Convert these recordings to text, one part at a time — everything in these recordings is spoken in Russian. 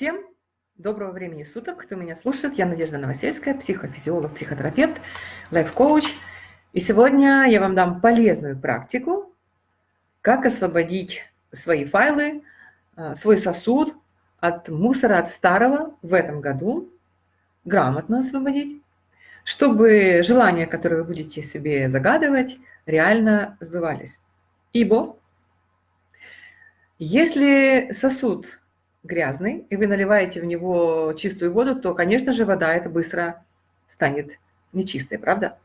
Всем доброго времени суток, кто меня слушает. Я Надежда Новосельская, психофизиолог, психотерапевт, лайф-коуч. И сегодня я вам дам полезную практику, как освободить свои файлы, а, свой сосуд от мусора, от старого в этом году, грамотно освободить, чтобы желания, которые вы будете себе загадывать, реально сбывались. Ибо если сосуд грязный, и вы наливаете в него чистую воду, то, конечно же, вода это быстро станет нечистой, правда?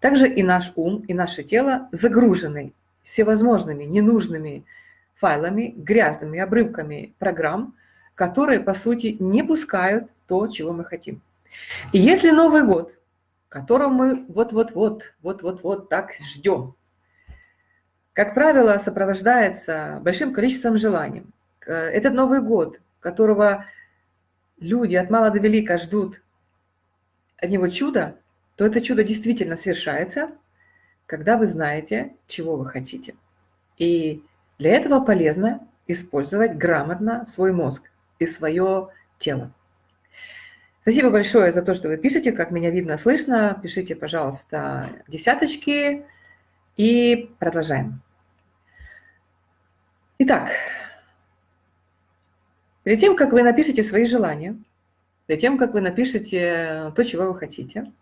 Также и наш ум, и наше тело загружены всевозможными ненужными файлами, грязными обрывками программ, которые, по сути, не пускают то, чего мы хотим. И если Новый год, которого мы вот-вот-вот, вот-вот-вот так ждем, как правило, сопровождается большим количеством желаний, этот Новый год, которого люди от мала до велика ждут от него чуда, то это чудо действительно совершается, когда вы знаете, чего вы хотите. И для этого полезно использовать грамотно свой мозг и свое тело. Спасибо большое за то, что вы пишете, как меня видно, слышно. Пишите, пожалуйста, десяточки и продолжаем. Итак, Перед тем, как вы напишете свои желания, перед тем, как вы напишете то, чего вы хотите,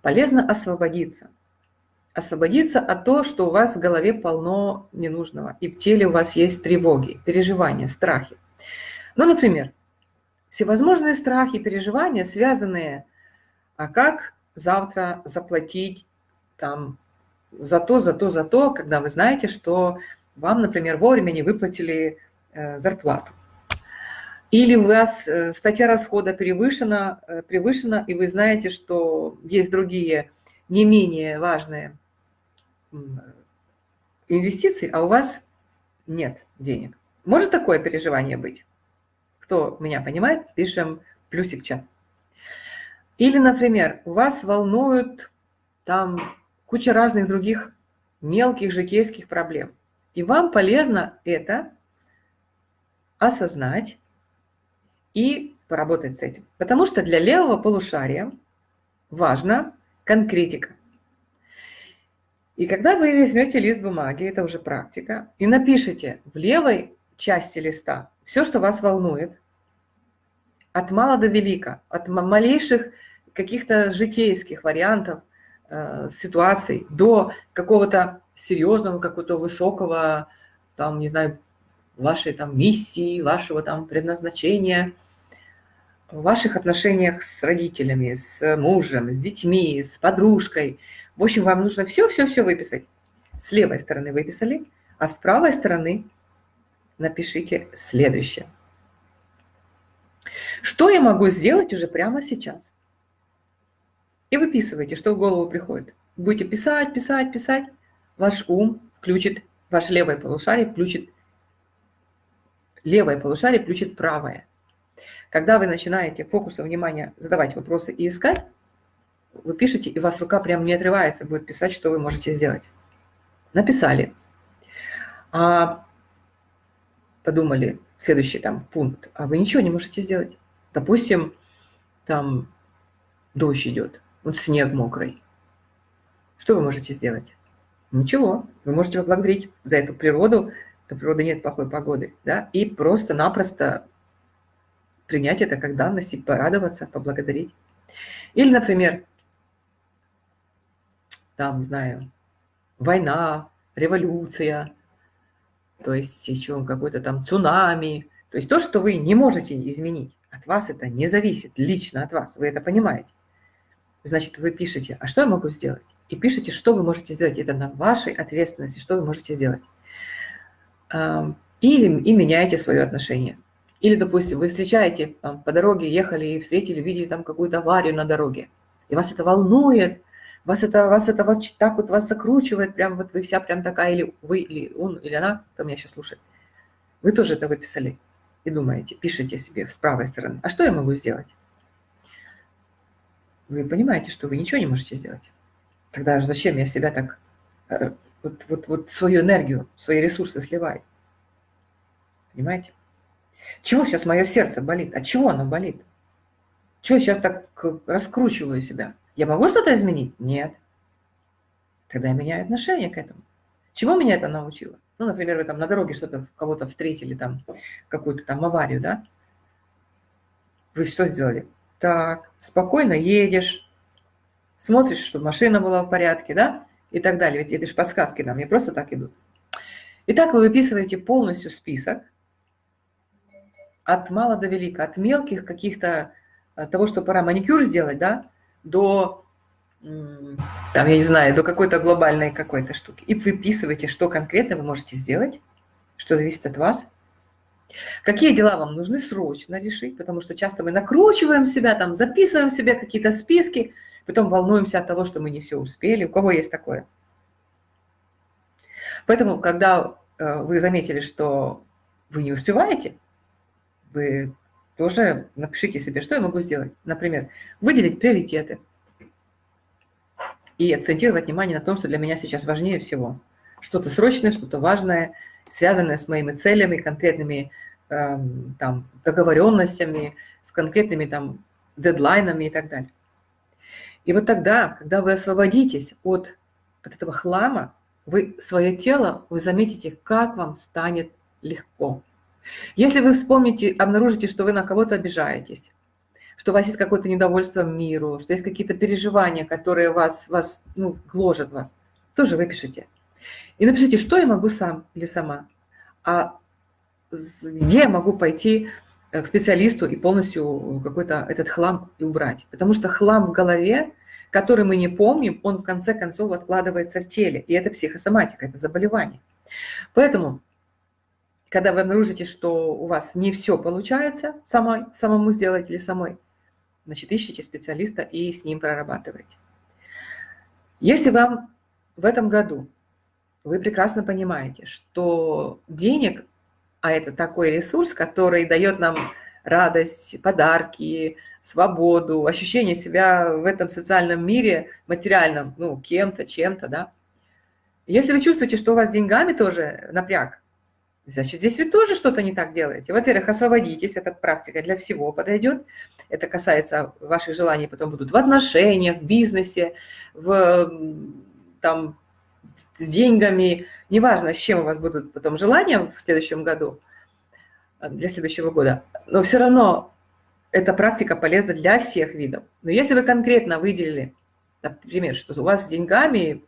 полезно освободиться. Освободиться от того, что у вас в голове полно ненужного, и в теле у вас есть тревоги, переживания, страхи. Ну, например, всевозможные страхи, переживания, связанные, а как завтра заплатить там за то, за то, за то, когда вы знаете, что вам, например, вовремя не выплатили э, зарплату. Или у вас э, статья расхода превышена, э, превышена, и вы знаете, что есть другие не менее важные инвестиции, а у вас нет денег. Может такое переживание быть? Кто меня понимает, пишем плюсик чат. Или, например, у вас волнуют там куча разных других мелких житейских проблем. И вам полезно это осознать, и поработать с этим. Потому что для левого полушария важна конкретика. И когда вы возьмете лист бумаги, это уже практика, и напишите в левой части листа все, что вас волнует, от мала до велика, от малейших каких-то житейских вариантов, э, ситуаций до какого-то серьезного, какого-то высокого, там, не знаю, вашей там миссии, вашего там предназначения – в ваших отношениях с родителями, с мужем, с детьми, с подружкой. В общем, вам нужно все-все-все выписать. С левой стороны выписали, а с правой стороны напишите следующее. Что я могу сделать уже прямо сейчас? И выписывайте, что в голову приходит. Будете писать, писать, писать. Ваш ум включит, ваше левое полушарие включит, левое полушарие включит правое. Когда вы начинаете фокусом внимания задавать вопросы и искать, вы пишете, и у вас рука прям не отрывается, будет писать, что вы можете сделать. Написали. А подумали, следующий там пункт, а вы ничего не можете сделать. Допустим, там дождь идет, вот снег мокрый. Что вы можете сделать? Ничего. Вы можете поблагодарить за эту природу, у природы нет плохой погоды, да, и просто-напросто принять это как данность и порадоваться, поблагодарить. Или, например, там, не знаю, война, революция, то есть еще какой-то там цунами, то есть то, что вы не можете изменить, от вас это не зависит, лично от вас, вы это понимаете. Значит, вы пишете, а что я могу сделать? И пишите, что вы можете сделать. Это на вашей ответственности, что вы можете сделать. Или и меняете свое отношение. Или, допустим, вы встречаете там, по дороге, ехали и встретили, видели там какую-то аварию на дороге, и вас это волнует, вас это, вас это вот так вот вас закручивает, прям вот вы вся прям такая, или вы, или он, или она, кто меня сейчас слушает. Вы тоже это выписали и думаете, пишите себе с правой стороны, а что я могу сделать? Вы понимаете, что вы ничего не можете сделать. Тогда зачем я себя так, э, вот, вот, вот свою энергию, свои ресурсы сливаю? Понимаете? Чего сейчас мое сердце болит? От чего оно болит? Чего сейчас так раскручиваю себя? Я могу что-то изменить? Нет. Тогда я меняю отношение к этому. Чего меня это научило? Ну, например, вы там на дороге что-то, кого-то встретили, там, какую-то там аварию, да? Вы что сделали? Так, спокойно едешь, смотришь, чтобы машина была в порядке, да? И так далее. Ведь это же подсказки нам, не просто так идут. Итак, вы выписываете полностью список от мала до велика, от мелких каких-то, того, что пора маникюр сделать, да, до, там, я не знаю, до какой-то глобальной какой-то штуки. И выписываете, что конкретно вы можете сделать, что зависит от вас. Какие дела вам нужны срочно решить, потому что часто мы накручиваем себя, там, записываем себе какие-то списки, потом волнуемся от того, что мы не все успели. У кого есть такое? Поэтому, когда э, вы заметили, что вы не успеваете, вы тоже напишите себе, что я могу сделать. Например, выделить приоритеты и акцентировать внимание на том, что для меня сейчас важнее всего. Что-то срочное, что-то важное, связанное с моими целями, конкретными э, там, договоренностями, с конкретными там, дедлайнами и так далее. И вот тогда, когда вы освободитесь от, от этого хлама, вы свое тело, вы заметите, как вам станет легко. Если вы вспомните, обнаружите, что вы на кого-то обижаетесь, что у вас есть какое-то недовольство миру, что есть какие-то переживания, которые вас, вас ну, гложат вас, тоже выпишите. И напишите, что я могу сам или сама, а где я могу пойти э, к специалисту и полностью какой-то этот хлам и убрать. Потому что хлам в голове, который мы не помним, он в конце концов откладывается в теле. И это психосоматика, это заболевание. Поэтому когда вы обнаружите, что у вас не все получается самой, самому сделать или самой, значит, ищите специалиста и с ним прорабатывайте. Если вам в этом году вы прекрасно понимаете, что денег, а это такой ресурс, который дает нам радость, подарки, свободу, ощущение себя в этом социальном мире материальном, ну, кем-то, чем-то, да. Если вы чувствуете, что у вас с деньгами тоже напряг, Значит, здесь вы тоже что-то не так делаете. Во-первых, освободитесь, эта практика для всего подойдет. Это касается ваших желаний, потом будут в отношениях, в бизнесе, в, там, с деньгами. Неважно, с чем у вас будут потом желания в следующем году, для следующего года. Но все равно эта практика полезна для всех видов. Но если вы конкретно выделили, например, что у вас с деньгами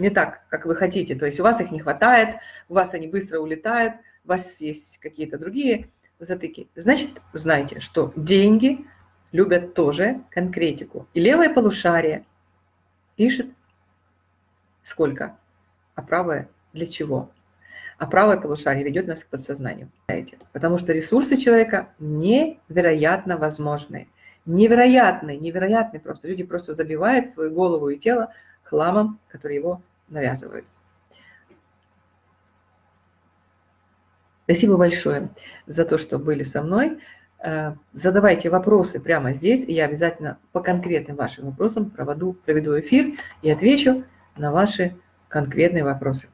не так, как вы хотите. То есть у вас их не хватает, у вас они быстро улетают, у вас есть какие-то другие затыки. Значит, знайте, что деньги любят тоже конкретику. И левое полушарие пишет сколько, а правое для чего. А правое полушарие ведет нас к подсознанию. Потому что ресурсы человека невероятно возможны. Невероятные, невероятные просто. Люди просто забивают свою голову и тело хламом, который его навязывают. Спасибо большое за то, что были со мной. Э, задавайте вопросы прямо здесь, и я обязательно по конкретным вашим вопросам проведу, проведу эфир и отвечу на ваши конкретные вопросы.